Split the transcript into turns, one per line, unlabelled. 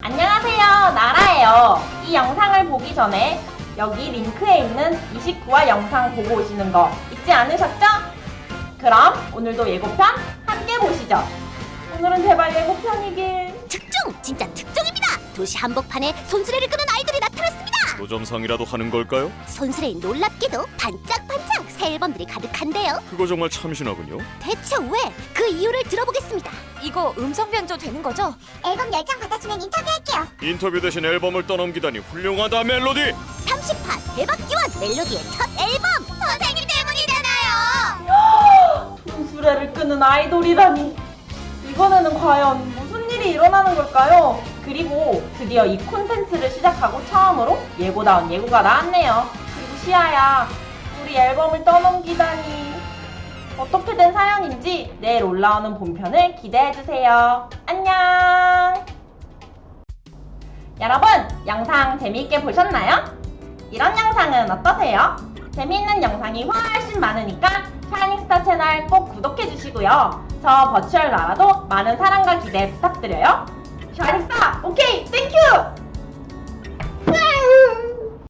안녕하세요 나라예요 이 영상을 보기 전에 여기 링크에 있는 29화 영상 보고 오시는 거 잊지 않으셨죠? 그럼 오늘도 예고편 함께 보시죠 오늘은 제발 예고편이길
특종! 진짜 특종입니다! 도시 한복판에 손수레를 끄는 아이들이 나타났습니다!
노점상이라도 하는 걸까요?
손수레엔 놀랍게도 반짝반짝 새 앨범들이 가득한데요
그거 정말 참신하군요.
대체 왜? 그 이유를 들어보겠습니다
이거 음성 변조 되는 거죠?
앨범 10장 받아주면 인터뷰할게요
인터뷰 대신 앨범을 떠넘기다니 훌륭하다 멜로디.
30화 대박 기원 멜로디의 첫 앨범! 선생님 때문이잖아요!
돈수레를 끄는 아이돌이라니 이번에는 과연 무슨 일이 일어나는 걸까요? 그리고 드디어 이 콘텐츠를 시작하고 처음으로 예고다운 예고가 나왔네요 그리고 시아야 우리 앨범을 떠넘기다니 어떻게 된 사연인지 내일 올라오는 본편을 기대해주세요 안녕 여러분 영상 재미있게 보셨나요? 이런 영상은 어떠세요? 재미있는 영상이 훨씬 많으니까 샤이닝스타 채널 꼭 구독해주시고요. 저 virtual 나라도 많은 사랑과 기대 부탁드려요. 샤이닝스타 OK thank you!